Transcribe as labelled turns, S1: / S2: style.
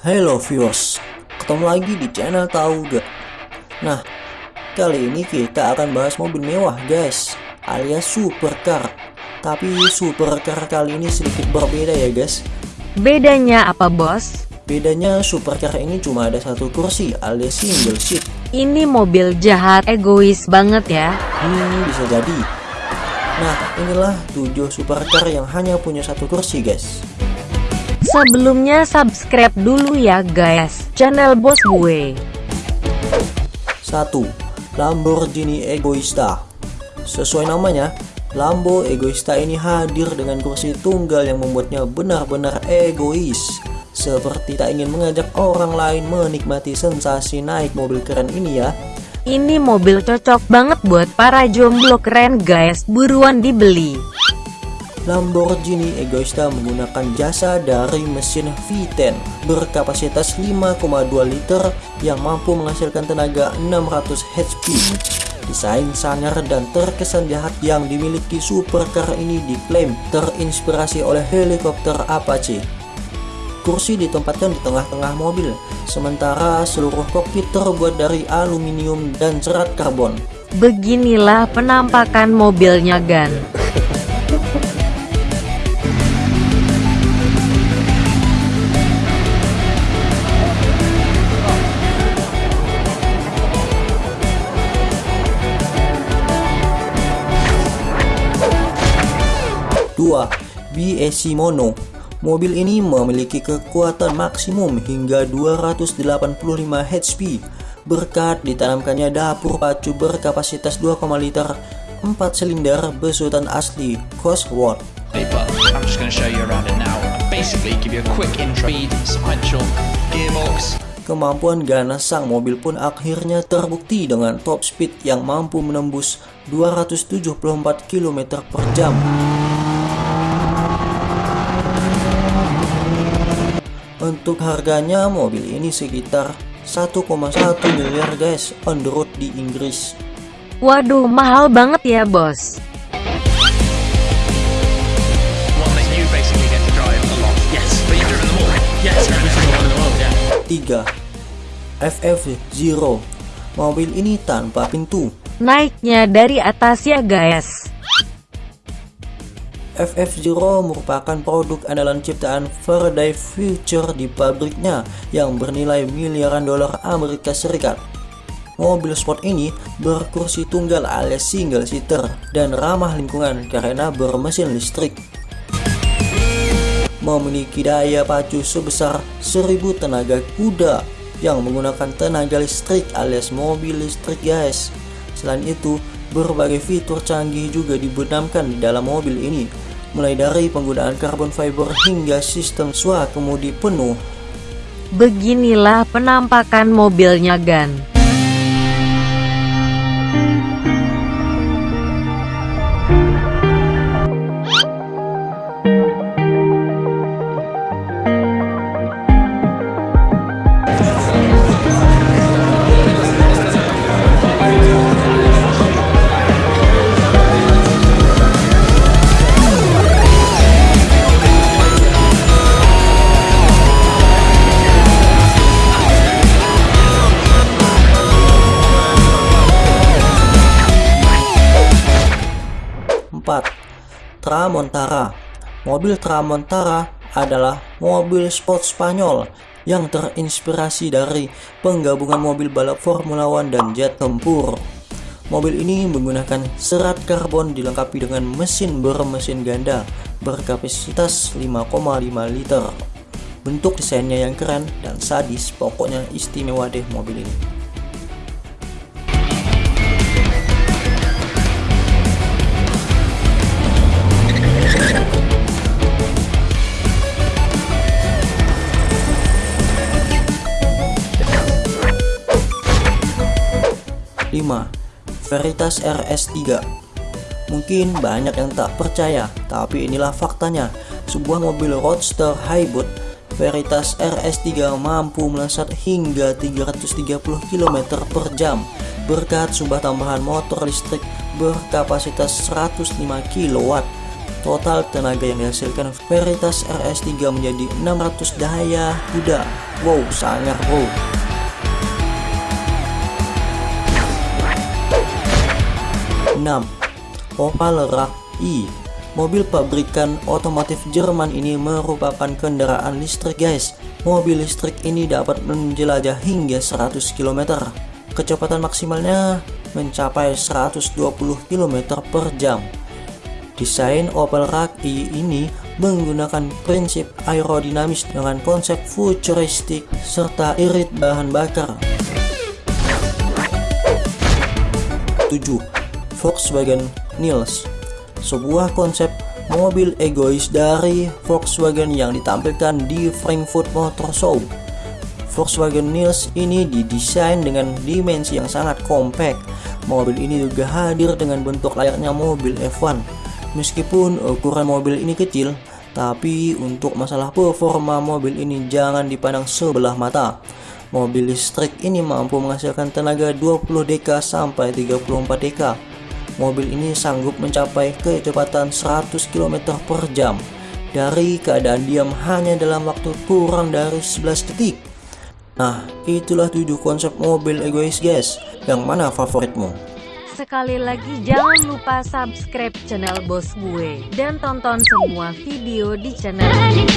S1: Halo viewers, ketemu lagi di channel Tahu Gak? Nah, kali ini kita akan bahas mobil mewah guys, alias supercar. Tapi supercar kali ini sedikit berbeda ya guys.
S2: Bedanya apa bos?
S1: Bedanya supercar ini cuma ada satu kursi alias single seat.
S2: Ini mobil jahat egois banget ya.
S1: Hmm, bisa jadi. Nah, inilah 7 supercar yang hanya punya satu kursi guys.
S2: Sebelumnya subscribe dulu ya guys, channel bos gue.
S1: 1. Lamborghini Egoista Sesuai namanya, Lambo Egoista ini hadir dengan kursi tunggal yang membuatnya benar-benar egois. Seperti tak ingin mengajak orang lain menikmati sensasi naik mobil keren ini ya.
S2: Ini mobil cocok banget buat para jomblo keren guys, buruan dibeli.
S1: Lamborghini Egoista menggunakan jasa dari mesin V10 berkapasitas 5,2 liter yang mampu menghasilkan tenaga 600 HP. Desain sangar dan terkesan jahat yang dimiliki supercar ini diklaim terinspirasi oleh helikopter Apache. Kursi ditempatkan di tengah-tengah mobil, sementara seluruh kokpit terbuat dari aluminium dan serat karbon.
S2: Beginilah penampakan mobilnya Gan.
S1: 2. BSC Mono Mobil ini memiliki kekuatan maksimum hingga 285 HP berkat ditanamkannya dapur pacu berkapasitas 2, liter 4 silinder besutan asli Cosworth.
S3: paper. I'm just going to show you around it now. Basically, give you a quick intro. Speed, sequential, gearbox.
S1: Kemampuan ganas sang mobil pun akhirnya terbukti dengan top speed yang mampu menembus 274 km per jam. Untuk harganya mobil ini sekitar 1,1 miliar guys on the road di Inggris.
S2: Waduh, mahal banget ya bos.
S3: One that you basically get to drive a lot. Yes, but you've driven them all. Yes, every single one in the world, yeah.
S1: 3. FF0 Mobil ini tanpa pintu.
S2: Naiknya dari atas ya guys.
S1: FF0 merupakan produk andalan ciptaan Faraday Future di pabriknya yang bernilai miliaran dolar Amerika Serikat. Mobil sport ini berkursi tunggal alias single seater dan ramah lingkungan karena bermesin listrik. Memiliki daya pacu sebesar 1000 tenaga kuda yang menggunakan tenaga listrik alias mobil listrik guys. Selain itu, berbagai fitur canggih juga dibenamkan di dalam mobil ini, mulai dari penggunaan carbon fiber hingga sistem swakemudi penuh.
S2: Beginilah penampakan mobilnya Gan.
S1: Tramontara Mobil Tramontara adalah mobil sport Spanyol yang terinspirasi dari penggabungan mobil balap Formula One dan jet tempur. Mobil ini menggunakan serat karbon dilengkapi dengan mesin bermesin ganda berkapasitas 5,5 liter. Bentuk desainnya yang keren dan sadis, pokoknya istimewa deh mobil ini. Veritas RS3 Mungkin banyak yang tak percaya, tapi inilah faktanya. Sebuah mobil roadster hybrid Veritas RS3 mampu melesat hingga 330 km per jam berkat sumber tambahan motor listrik berkapasitas 105 kW. Total tenaga yang dihasilkan Veritas RS3 menjadi 600 daya kuda. Wow, sangat wow. 6. Opalerak I Mobil pabrikan otomotif Jerman ini merupakan kendaraan listrik guys Mobil listrik ini dapat menjelajah hingga 100 km Kecepatan maksimalnya mencapai 120 km per jam Desain Opel Rak i ini menggunakan prinsip aerodinamis dengan konsep futuristik serta irit bahan bakar. 7. Volkswagen Nils sebuah konsep mobil egois dari Volkswagen yang ditampilkan di Frankfurt Motor Show. Volkswagen Nils ini didesain dengan dimensi yang sangat kompak. Mobil ini juga hadir dengan bentuk layaknya mobil F1. Meskipun ukuran mobil ini kecil, tapi untuk masalah performa mobil ini jangan dipandang sebelah mata. Mobil listrik ini mampu menghasilkan tenaga 20 dk sampai 34 dk mobil ini sanggup mencapai kecepatan 100 km per jam dari keadaan diam hanya dalam waktu kurang dari 11 detik. Nah, itulah 7 konsep mobil egois guys. Yang mana favoritmu?
S2: Sekali lagi jangan lupa subscribe channel bos gue dan tonton semua video di channel ini.